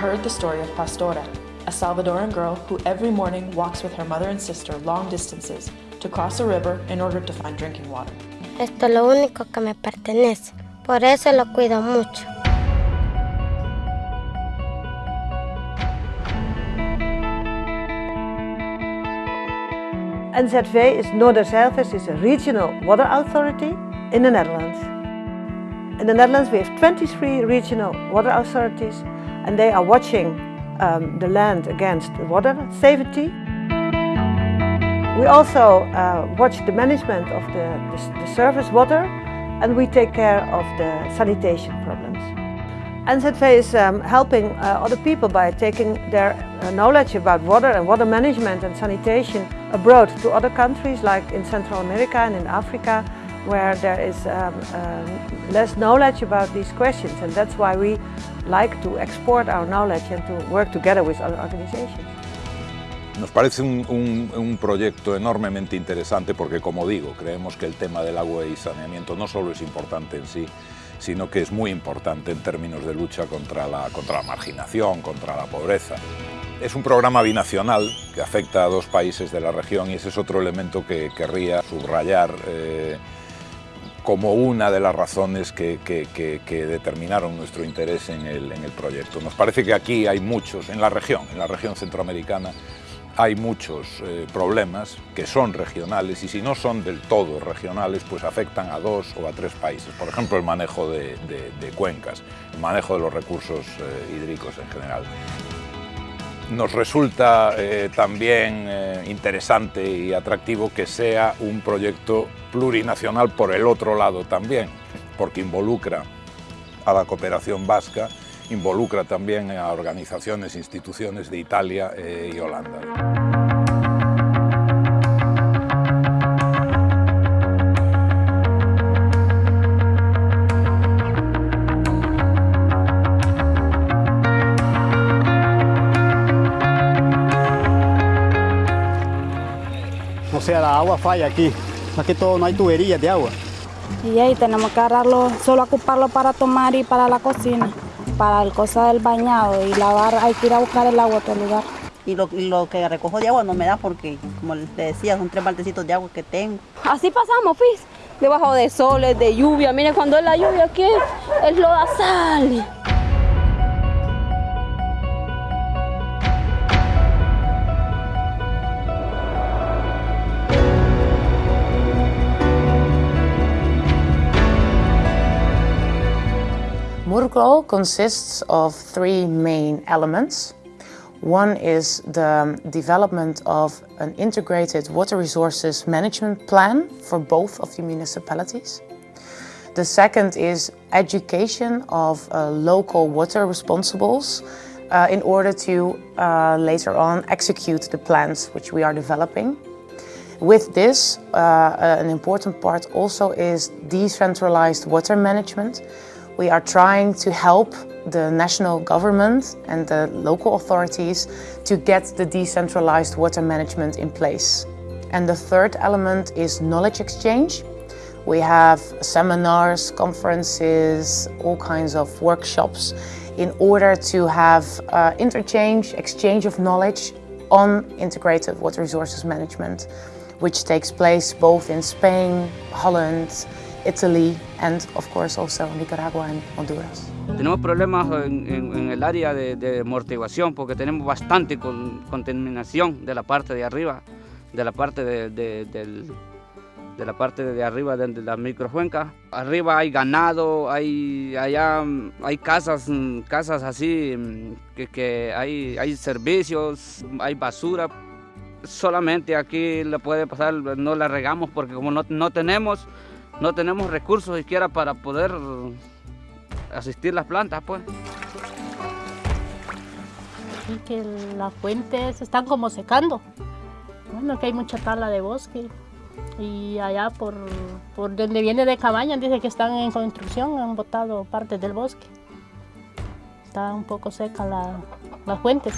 heard the story of Pastora, a Salvadoran girl who every morning walks with her mother and sister long distances to cross a river in order to find drinking water. Esto es lo único que me pertenece, por eso lo cuido mucho. NZV is Noorderzeilvest is a regional water authority in the Netherlands. In the Netherlands we have 23 regional water authorities and they are watching um, the land against water safety. We also uh, watch the management of the, the, the surface water and we take care of the sanitation problems. NZV is um, helping uh, other people by taking their uh, knowledge about water and water management and sanitation abroad to other countries like in Central America and in Africa where there is um, um, less knowledge about these questions and that's why we like to export our knowledge and to work together with other organizations. Nos parece un, un, un, proyecto enormemente interesante porque, como digo, creemos que el tema del agua y saneamiento no solo es importante en sí, sino que es muy importante en términos de lucha contra la, contra la marginación, contra la pobreza. Es un programa binacional que afecta a dos países de la región y ese es otro elemento que querría subrayar eh, como una de las razones que, que, determinaron nuestro interés en el, en el proyecto. Nos parece que aquí hay muchos, en la región, en la región centroamericana, hay muchos eh, problemas que son regionales y si no son del todo regionales, pues afectan a dos o a tres países. Por ejemplo, el manejo de, de, de cuencas, el manejo de los recursos eh, hídricos en general. Nos resulta eh, también eh, interesante y atractivo que sea un proyecto plurinacional por el otro lado también, porque involucra a la cooperación vasca, involucra también a organizaciones instituciones de Italia eh, y Holanda. Sea, la agua falla aquí. Más que todo no hay tuberías de agua. Y ahí tenemos que agarrarlo, solo ocuparlo para tomar y para la cocina. Para el cosa del bañado y lavar hay que ir a buscar el agua a otro lugar. Y lo, lo, que recojo de agua no me da porque, como les decía, son tres baltecitos de agua que tengo. Así pasamos, Fis, debajo de soles, de lluvia. Miren, cuando es la lluvia aquí es lodazal. Murgol consists of three main elements. One is the development of an integrated water resources management plan for both of the municipalities. The second is education of uh, local water responsibles uh, in order to uh, later on execute the plans which we are developing. With this, uh, an important part also is decentralized water management, we are trying to help the national government and the local authorities to get the decentralized water management in place. And the third element is knowledge exchange. We have seminars, conferences, all kinds of workshops in order to have uh, interchange, exchange of knowledge on integrated water resources management, which takes place both in Spain, Holland, Italy and of course also Nicaragua and Honduras. Tenemos problemas en, en, en el área de, de, amortiguación porque tenemos bastante con, contaminación de la parte de arriba, de la parte de, de, del, de la parte de arriba de, de la microfuenca. Arriba hay ganado, hay allá hay casas, casas así que, que hay, hay servicios, hay basura. Solamente aquí le puede pasar, no la regamos porque como no, no tenemos no tenemos recursos siquiera para poder asistir las plantas, pues. Y que las fuentes están como secando. Bueno, que hay mucha tala de bosque. Y allá por, por donde viene de Cabañas dice que están en construcción, han botado partes del bosque. Está un poco seca la, las fuentes.